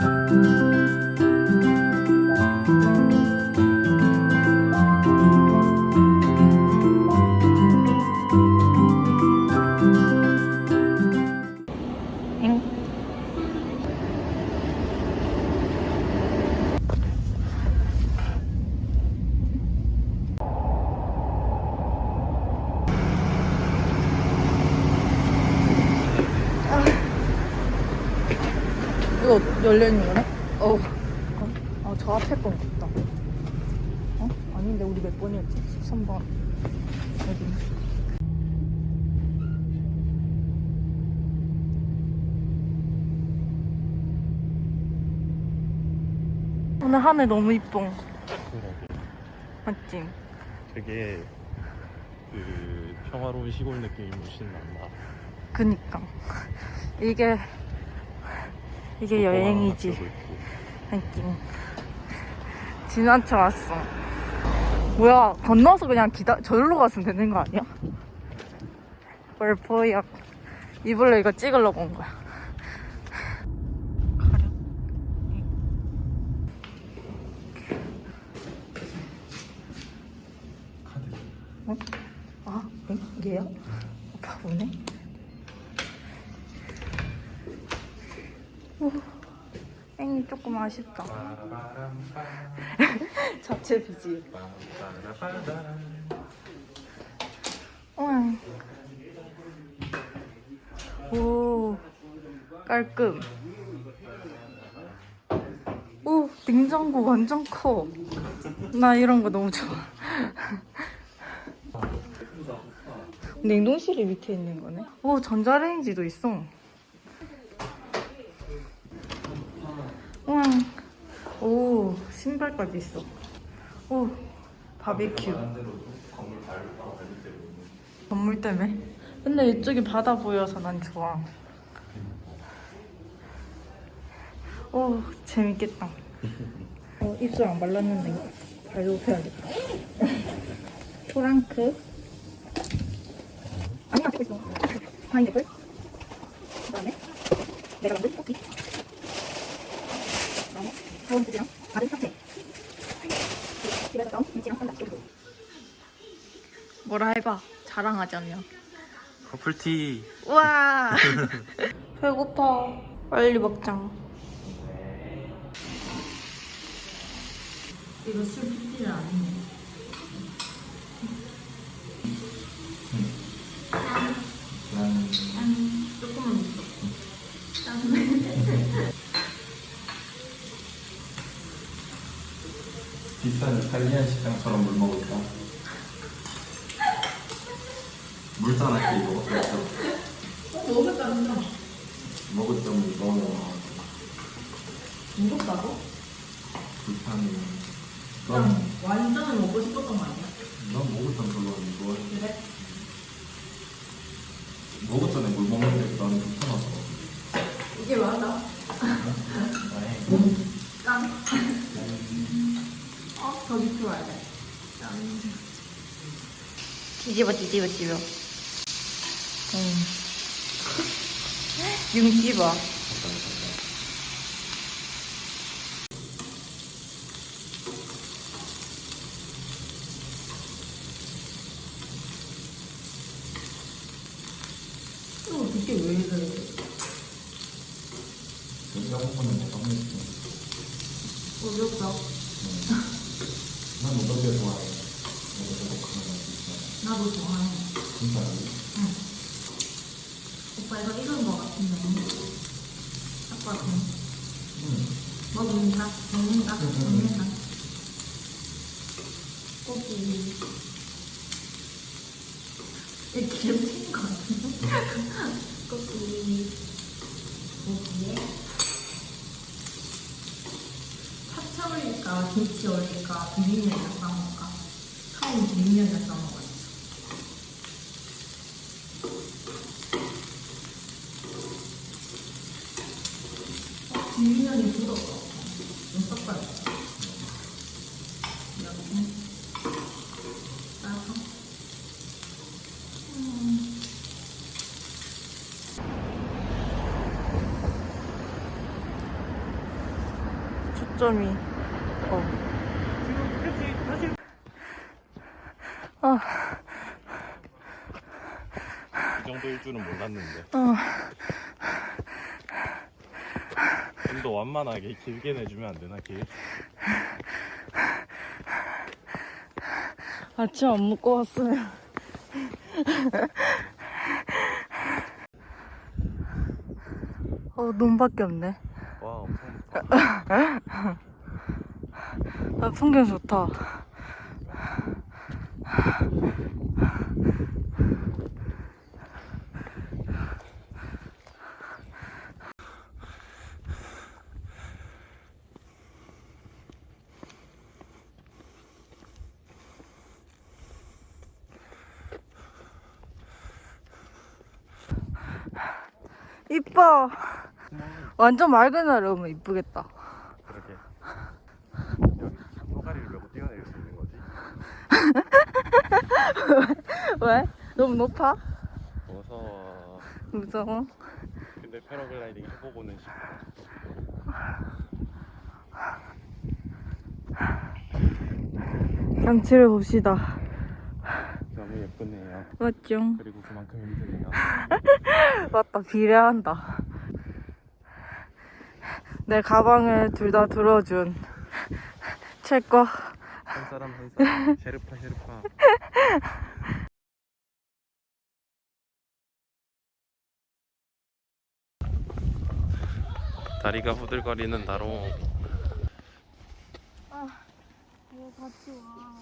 Música 이거 열려있는 거네? 어. 어, 어, 저 앞에 건 같다. 어? 아닌데, 우리 몇 번이었지? 13번. 여기. 오늘 하늘 너무 이뻐. 맞지? 되게 그 평화로운 시골 느낌이 난다. 그니까. 이게, 이게 여행이지. 고 있고. 느낌. 지나쳐 왔어. 뭐야, 건너서 그냥 기다, 저기로 갔으면 되는 거 아니야? 뭘 보여. 이불로 이거 찍으려고 온 거야. 가려. 카드. 어? 아, 응? 얘야? 바보네. 땡이 조금 아쉽다. 자체 비지. 응. 오, 깔끔. 오, 냉장고 완전 커. 나 이런 거 너무 좋아. 냉동실이 밑에 있는 거네. 오, 전자레인지도 있어. 우와. 오, 신발까지 있어. 오, 바비큐. 건물 때문에? 근데 이쪽이 바다 보여서 난 좋아. 오, 재밌겠다. 어, 입술 안 발랐는데 발로펴야겠다. 토랑크. 아니, 안 찍고 있어. 파인애플. 그 다음에 내가 만든 커피. 사원 수지랑 다른 카페. 집에서 김치랑 쌈장. 뭐라 해봐. 자랑하자면. 커플티. 우와! 배고파. 빨리 먹자. 이거 술 붓지는 않네. 조금만 먹어 비싼 이탈리안 식당처럼 물 먹을까? 물잔하게 먹었겠죠? 어, 먹었다는데 먹을 점 너무 무겁다고? 불편해. 넌, 완전을 먹고 싶었던 거 아니야? 넌 먹을 점 별로 안 좋아해. 그래? 전에 물 먹는데 나는 불편하더라고. 이게 맞아 짠 어? 더 밑으로 와야 돼 짠. 뒤집어 뒤집어 뒤집어 응. 윤기봐 이거 어떻게 왜 이래 여기 한 번은 내가 먹을게. 어렵다 난 너덜게 좋아해. 나도 좋아해 진짜로? 응. 오빠 이거 익은 거 같은데 아빠 좀 응. 먹는다 먹는다 먹는다 고기 이 기름 튄 거 같은데 고기 고기에 파채 올릴까 김치 올릴까 비빔면이랑 싸먹을까 처음 비빔면이랑 싸먹어야지 어, 비빔면이 굳었어 좀 섞어야지 이렇게 따서 음. 초점이. 어. 아, 이 정도일 줄은 몰랐는데 어. 좀 더 완만하게 길게 내주면 안 되나 길? 아침 안 먹고 왔어요. 어, 눈밖에 없네. 와 엄청 좋다 아, 풍경 좋다. 이뻐. 완전 맑은 날에 오면 이쁘겠다. 그렇게 여기 소가리를 메고 뛰어내릴 수 있는 거지 왜? 너무 높아? 무서워 무서워. 근데 패러글라이딩 해보고는 싶어 경치를 봅시다. 너무 예쁘네요 맞죠? 그리고 그만큼 힘드네요 맞다, 비례한다. 내 가방을 둘 다 들어준 채과. 한 사람 한 사람 셰르파 셰르파 다리가 후들거리는 다롱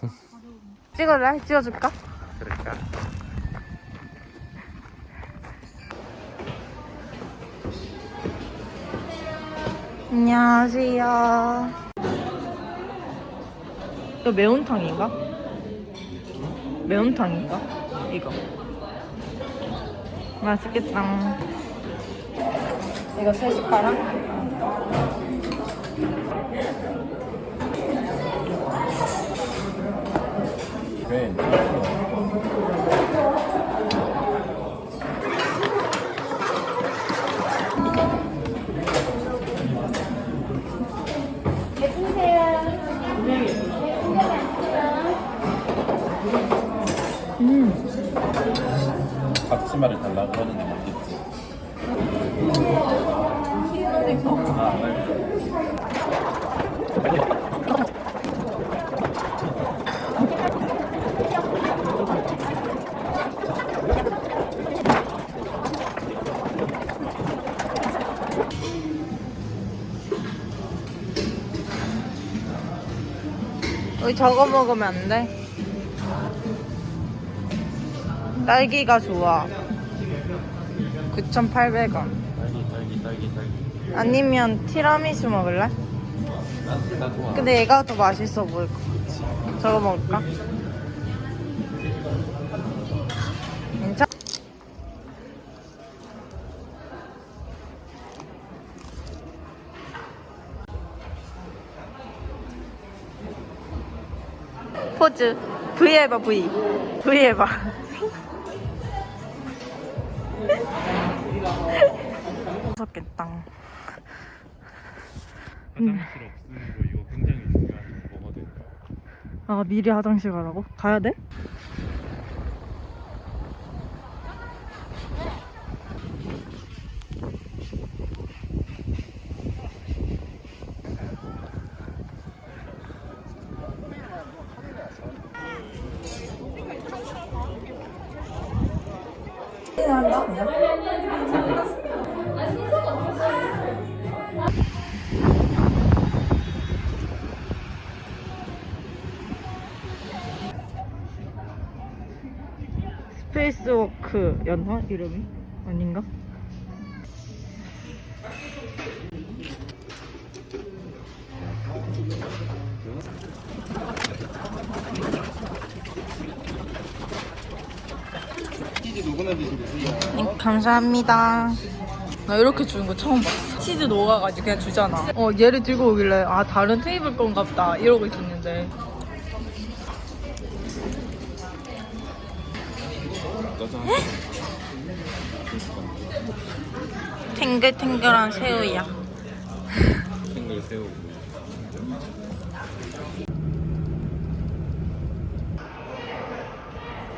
찍을래? 찍어줄까? 그럴까? 안녕하세요. 이거 매운탕인가? 매운탕인가? 이거. 맛있겠다. 이거 세 숟가락? 앞치마를 달라고 하는데 맞겠지? 우리 저거 먹으면 안 돼? 딸기가 좋아. 9,800원. 딸기 딸기 딸기 딸기 아니면 티라미수 먹을래? 근데 얘가 더 맛있어 보일 것 같아. 저거 먹을까? 괜찮? 포즈 V 해봐 V V 해봐 무섭겠다 화장실 없으면 거 이거 굉장히 중요한 정보거든 아 미리 화장실 가라고? 가야 돼? 스페이스워크였나? 이름이? 아닌가? 네, 감사합니다. 나 이렇게 주는 거 처음 봤어. 치즈 녹아가지고 그냥 주잖아. 어, 얘를 들고 오길래, 아, 다른 테이블 건가 보다. 이러고 있었는데. 탱글탱글한 새우야. 생글 새우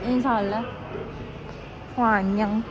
인사할래? 와 안녕